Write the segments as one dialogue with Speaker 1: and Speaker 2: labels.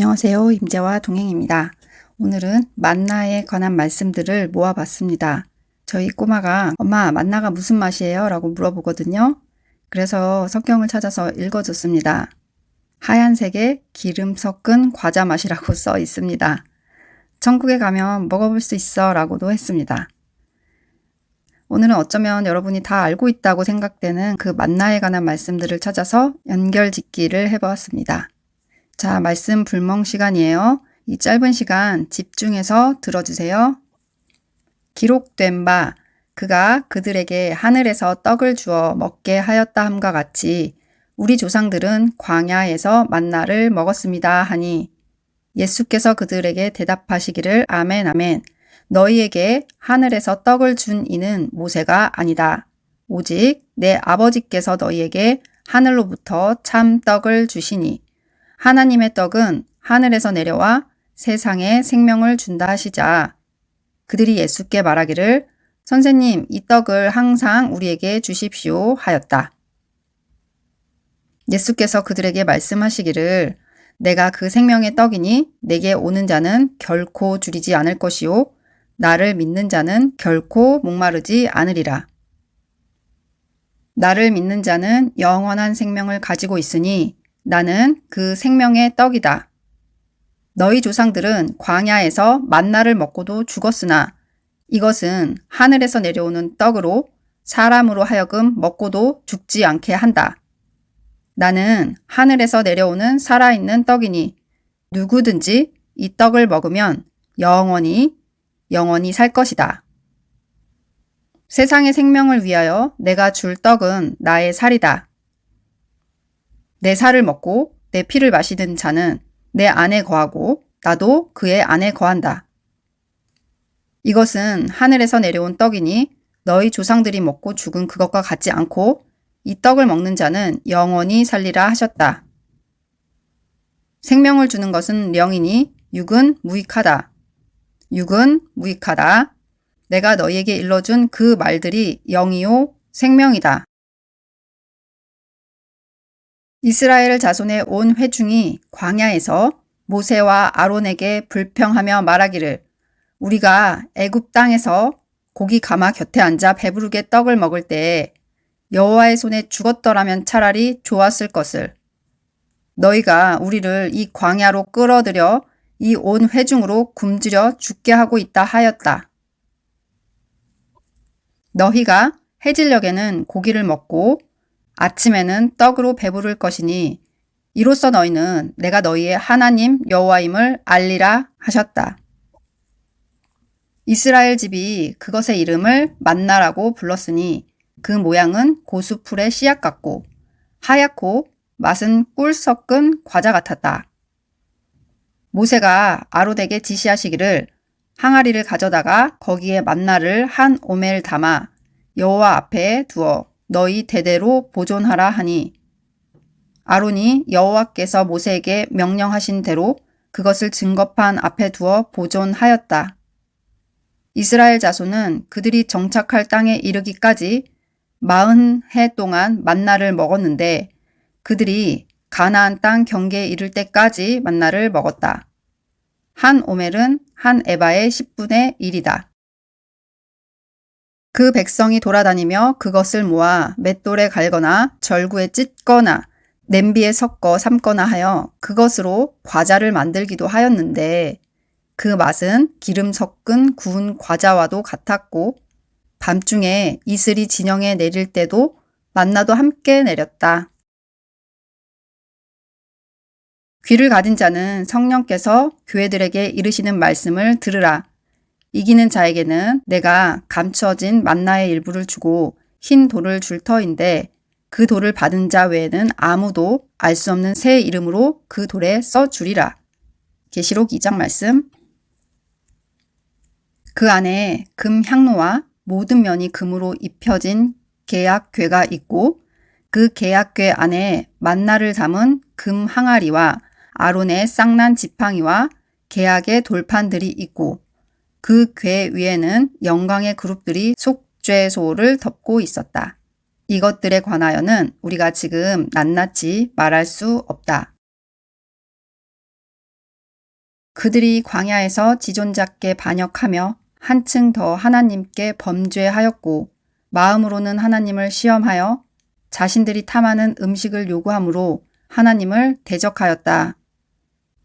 Speaker 1: 안녕하세요. 임재와 동행입니다. 오늘은 만나에 관한 말씀들을 모아봤습니다. 저희 꼬마가 엄마 만나가 무슨 맛이에요? 라고 물어보거든요. 그래서 성경을 찾아서 읽어줬습니다. 하얀색에 기름 섞은 과자 맛이라고 써 있습니다. 천국에 가면 먹어볼 수 있어 라고도 했습니다. 오늘은 어쩌면 여러분이 다 알고 있다고 생각되는 그 만나에 관한 말씀들을 찾아서 연결 짓기를 해보았습니다. 자, 말씀 불멍 시간이에요. 이 짧은 시간 집중해서 들어주세요. 기록된 바 그가 그들에게 하늘에서 떡을 주어 먹게 하였다 함과 같이 우리 조상들은 광야에서 만나를 먹었습니다 하니 예수께서 그들에게 대답하시기를 아멘 아멘 너희에게 하늘에서 떡을 준 이는 모세가 아니다. 오직 내 아버지께서 너희에게 하늘로부터 참 떡을 주시니 하나님의 떡은 하늘에서 내려와 세상에 생명을 준다 하시자 그들이 예수께 말하기를 선생님 이 떡을 항상 우리에게 주십시오 하였다. 예수께서 그들에게 말씀하시기를 내가 그 생명의 떡이니 내게 오는 자는 결코 줄이지 않을 것이요 나를 믿는 자는 결코 목마르지 않으리라. 나를 믿는 자는 영원한 생명을 가지고 있으니 나는 그 생명의 떡이다. 너희 조상들은 광야에서 만나를 먹고도 죽었으나 이것은 하늘에서 내려오는 떡으로 사람으로 하여금 먹고도 죽지 않게 한다. 나는 하늘에서 내려오는 살아있는 떡이니 누구든지 이 떡을 먹으면 영원히 영원히 살 것이다. 세상의 생명을 위하여 내가 줄 떡은 나의 살이다. 내 살을 먹고 내 피를 마시는 자는 내 안에 거하고 나도 그의 안에 거한다. 이것은 하늘에서 내려온 떡이니 너희 조상들이 먹고 죽은 그것과 같지 않고 이 떡을 먹는 자는 영원히 살리라 하셨다. 생명을 주는 것은 영이니 육은 무익하다. 육은 무익하다. 내가 너희에게 일러준 그 말들이 영이요 생명이다. 이스라엘 자손의 온 회중이 광야에서 모세와 아론에게 불평하며 말하기를 우리가 애굽 땅에서 고기 가마 곁에 앉아 배부르게 떡을 먹을 때에 여호와의 손에 죽었더라면 차라리 좋았을 것을 너희가 우리를 이 광야로 끌어들여 이 온 회중으로 굶주려 죽게 하고 있다 하였다. 너희가 해질녘에는 고기를 먹고 아침에는 떡으로 배부를 것이니 이로써 너희는 내가 너희의 하나님 여호와임을 알리라 하셨다. 이스라엘 집이 그것의 이름을 만나라고 불렀으니 그 모양은 고수풀의 씨앗 같고 하얗고 맛은 꿀 섞은 과자 같았다. 모세가 아로덱에 지시하시기를 항아리를 가져다가 거기에 만나를 한 오멜 담아 여호와 앞에 두어 너희 대대로 보존하라 하니 아론이 여호와께서 모세에게 명령하신 대로 그것을 증거판 앞에 두어 보존하였다. 이스라엘 자손은 그들이 정착할 땅에 이르기까지 마흔 해 동안 만나를 먹었는데 그들이 가나안 땅 경계에 이를 때까지 만나를 먹었다. 한 오멜은 한 에바의 10분의 1이다. 그 백성이 돌아다니며 그것을 모아 맷돌에 갈거나 절구에 찢거나 냄비에 섞어 삶거나 하여 그것으로 과자를 만들기도 하였는데 그 맛은 기름 섞은 구운 과자와도 같았고 밤중에 이슬이 진영에 내릴 때도 만나도 함께 내렸다. 귀를 가진 자는 성령께서 교회들에게 이르시는 말씀을 들으라. 이기는 자에게는 내가 감춰진 만나의 일부를 주고 흰 돌을 줄 터인데 그 돌을 받은 자 외에는 아무도 알 수 없는 새 이름으로 그 돌에 써 주리라. 계시록 2장 말씀 그 안에 금 향로와 모든 면이 금으로 입혀진 계약궤가 있고 그 계약궤 안에 만나를 담은 금 항아리와 아론의 쌍난 지팡이와 계약의 돌판들이 있고 그 궤 위에는 영광의 그룹들이 속죄소를 덮고 있었다. 이것들에 관하여는 우리가 지금 낱낱이 말할 수 없다. 그들이 광야에서 지존자께 반역하며 한층 더 하나님께 범죄하였고 마음으로는 하나님을 시험하여 자신들이 탐하는 음식을 요구함으로 하나님을 대적하였다.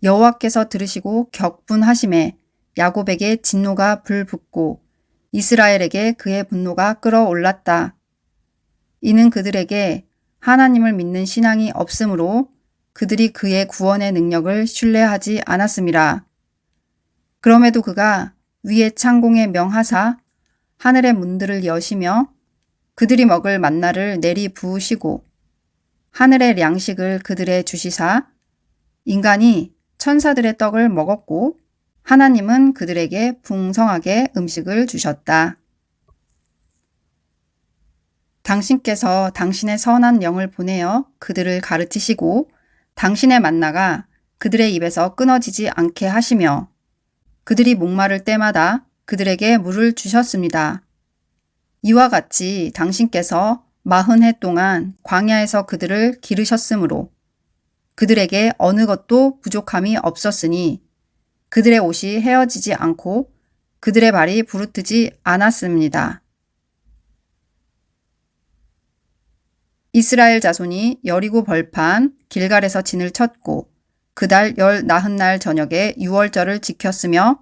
Speaker 1: 여호와께서 들으시고 격분하심에 야곱에게 진노가 불붙고 이스라엘에게 그의 분노가 끌어올랐다. 이는 그들에게 하나님을 믿는 신앙이 없으므로 그들이 그의 구원의 능력을 신뢰하지 않았습니다. 그럼에도 그가 위의 창공에 명하사 하늘의 문들을 여시며 그들이 먹을 만나를 내리 부으시고 하늘의 양식을 그들의 주시사 인간이 천사들의 떡을 먹었고 하나님은 그들에게 풍성하게 음식을 주셨다. 당신께서 당신의 선한 영을 보내어 그들을 가르치시고 당신의 만나가 그들의 입에서 끊어지지 않게 하시며 그들이 목마를 때마다 그들에게 물을 주셨습니다. 이와 같이 당신께서 마흔 해 동안 광야에서 그들을 기르셨으므로 그들에게 어느 것도 부족함이 없었으니 그들의 옷이 헤어지지 않고 그들의 발이 부르트지 않았습니다. 이스라엘 자손이 여리고 벌판 길갈에서 진을 쳤고 그달 열 나흔 날 저녁에 유월절을 지켰으며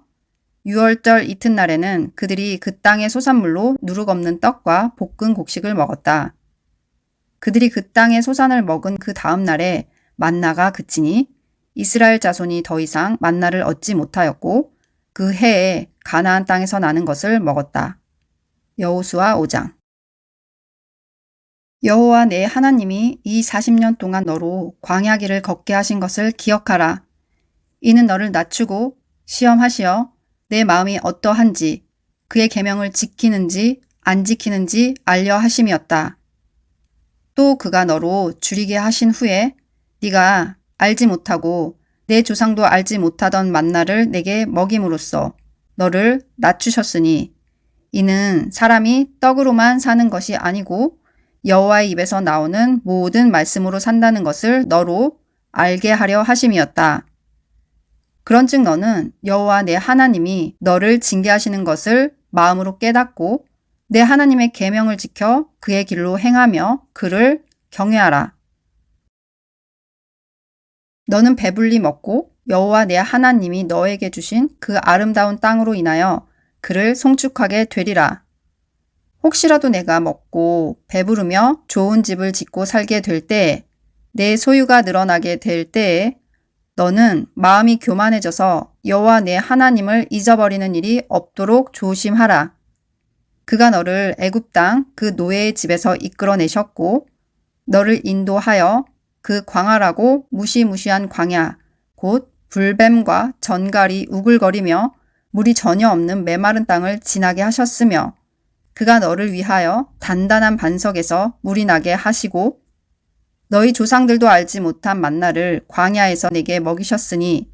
Speaker 1: 유월절 이튿날에는 그들이 그 땅의 소산물로 누룩 없는 떡과 볶은 곡식을 먹었다. 그들이 그 땅의 소산을 먹은 그 다음 날에 만나가 그치니 이스라엘 자손이 더 이상 만나를 얻지 못하였고 그 해에 가나안 땅에서 나는 것을 먹었다. 여호수아 5장 여호와 내 하나님이 이 40년 동안 너로 광야길을 걷게 하신 것을 기억하라. 이는 너를 낮추고 시험하시어 내 마음이 어떠한지 그의 계명을 지키는지 안 지키는지 알려 하심이었다. 또 그가 너로 줄이게 하신 후에 네가 알지 못하고 내 조상도 알지 못하던 만나를 내게 먹임으로써 너를 낮추셨으니 이는 사람이 떡으로만 사는 것이 아니고 여호와의 입에서 나오는 모든 말씀으로 산다는 것을 너로 알게 하려 하심이었다. 그런즉 너는 여호와 내 하나님이 너를 징계하시는 것을 마음으로 깨닫고 내 하나님의 계명을 지켜 그의 길로 행하며 그를 경외하라. 너는 배불리 먹고 여호와 내 하나님이 너에게 주신 그 아름다운 땅으로 인하여 그를 송축하게 되리라. 혹시라도 내가 먹고 배부르며 좋은 집을 짓고 살게 될 때, 내 소유가 늘어나게 될 때에 너는 마음이 교만해져서 여호와 내 하나님을 잊어버리는 일이 없도록 조심하라. 그가 너를 애굽 땅 그 노예의 집에서 이끌어내셨고 너를 인도하여 그 광활하고 무시무시한 광야 곧 불뱀과 전갈이 우글거리며 물이 전혀 없는 메마른 땅을 지나게 하셨으며 그가 너를 위하여 단단한 반석에서 물이 나게 하시고 너희 조상들도 알지 못한 만나를 광야에서 내게 먹이셨으니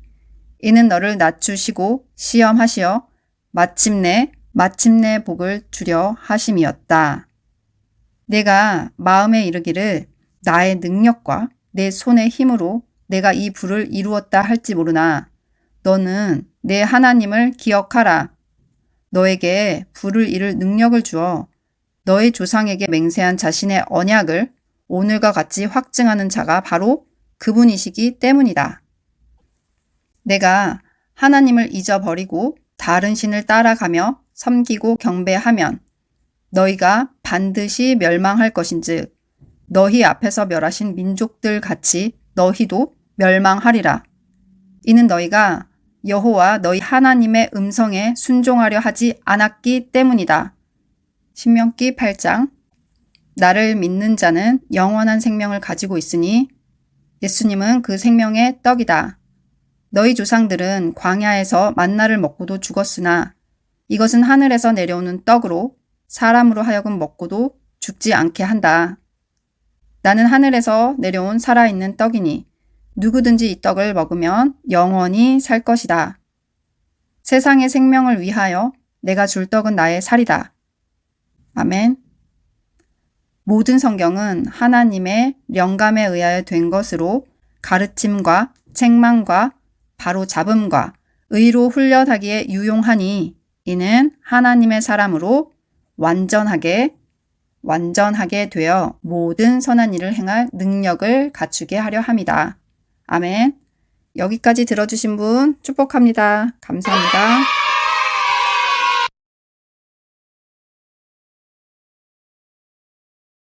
Speaker 1: 이는 너를 낮추시고 시험하시어 마침내 마침내 복을 주려 하심이었다. 내가 마음에 이르기를 나의 능력과 내 손의 힘으로 내가 이 불을 이루었다 할지 모르나 너는 내 하나님을 기억하라. 너에게 불을 이룰 능력을 주어 너의 조상에게 맹세한 자신의 언약을 오늘과 같이 확증하는 자가 바로 그분이시기 때문이다. 내가 하나님을 잊어버리고 다른 신을 따라가며 섬기고 경배하면 너희가 반드시 멸망할 것인즉 너희 앞에서 멸하신 민족들 같이 너희도 멸망하리라. 이는 너희가 여호와 너희 하나님의 음성에 순종하려 하지 않았기 때문이다. 신명기 8장 나를 믿는 자는 영원한 생명을 가지고 있으니 예수님은 그 생명의 떡이다. 너희 조상들은 광야에서 만나를 먹고도 죽었으나 이것은 하늘에서 내려오는 떡으로 사람으로 하여금 먹고도 죽지 않게 한다. 나는 하늘에서 내려온 살아있는 떡이니 누구든지 이 떡을 먹으면 영원히 살 것이다. 세상의 생명을 위하여 내가 줄 떡은 나의 살이다. 아멘. 모든 성경은 하나님의 영감에 의하여 된 것으로 가르침과 책망과 바로 잡음과 의로 훈련하기에 유용하니 이는 하나님의 사람으로 완전하게 완전하게 되어 모든 선한 일을 행할 능력을 갖추게 하려 함이다. 아멘. 여기까지 들어주신 분 축복합니다. 감사합니다.